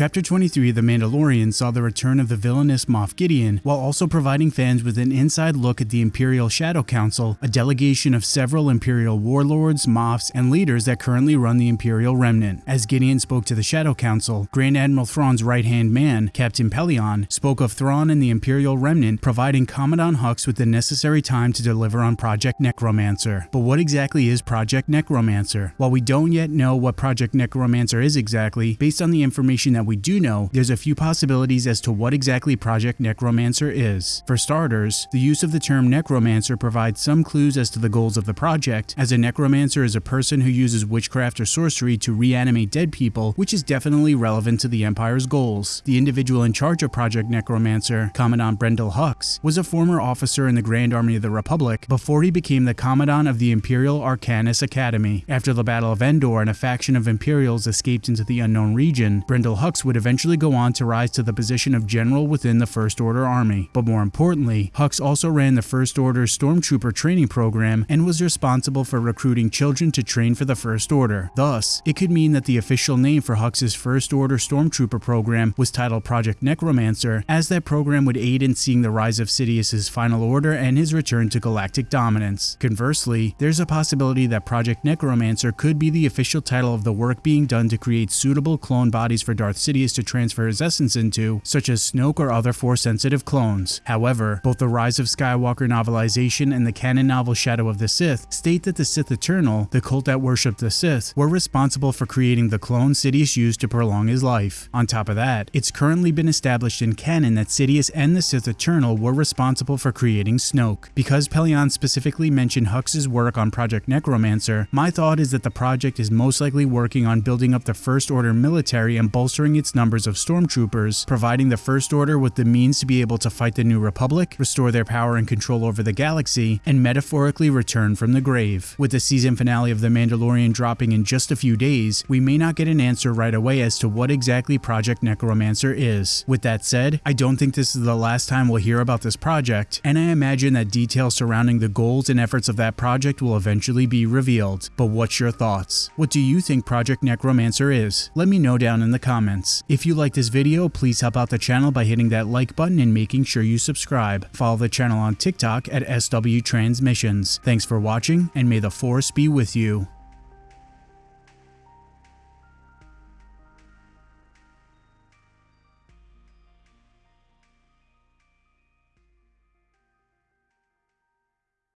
Chapter 23 of The Mandalorian saw the return of the villainous Moff Gideon, while also providing fans with an inside look at the Imperial Shadow Council, a delegation of several Imperial warlords, Moffs, and leaders that currently run the Imperial Remnant. As Gideon spoke to the Shadow Council, Grand Admiral Thrawn's right-hand man, Captain Pellaeon, spoke of Thrawn and the Imperial Remnant providing Commandant Hux with the necessary time to deliver on Project Necromancer. But what exactly is Project Necromancer? While we don't yet know what Project Necromancer is exactly, based on the information that we do know, there's a few possibilities as to what exactly Project Necromancer is. For starters, the use of the term necromancer provides some clues as to the goals of the project, as a necromancer is a person who uses witchcraft or sorcery to reanimate dead people, which is definitely relevant to the Empire's goals. The individual in charge of Project Necromancer, Commandant Brendol Hux, was a former officer in the Grand Army of the Republic before he became the Commandant of the Imperial Arkanis Academy. After the Battle of Endor and a faction of Imperials escaped into the unknown region, Brendol Hux would eventually go on to rise to the position of general within the First Order Army. But more importantly, Hux also ran the First Order Stormtrooper training program and was responsible for recruiting children to train for the First Order. Thus, it could mean that the official name for Hux's First Order Stormtrooper program was titled Project Necromancer, as that program would aid in seeing the rise of Sidious's final order and his return to galactic dominance. Conversely, there's a possibility that Project Necromancer could be the official title of the work being done to create suitable clone bodies for Darth Sidious to transfer his essence into, such as Snoke or other Force-sensitive clones. However, both the Rise of Skywalker novelization and the canon novel Shadow of the Sith state that the Sith Eternal, the cult that worshipped the Sith, were responsible for creating the clone Sidious used to prolong his life. On top of that, it's currently been established in canon that Sidious and the Sith Eternal were responsible for creating Snoke. Because Pellaeon specifically mentioned Hux's work on Project Necromancer, my thought is that the project is most likely working on building up the First Order military and bolstering its numbers of stormtroopers, providing the First Order with the means to be able to fight the New Republic, restore their power and control over the galaxy, and metaphorically return from the grave. With the season finale of The Mandalorian dropping in just a few days, we may not get an answer right away as to what exactly Project Necromancer is. With that said, I don't think this is the last time we'll hear about this project, and I imagine that details surrounding the goals and efforts of that project will eventually be revealed. But what's your thoughts? What do you think Project Necromancer is? Let me know down in the comments. If you like this video, please help out the channel by hitting that like button and making sure you subscribe. Follow the channel on TikTok at SW Transmissions. Thanks for watching, and may the Force be with you.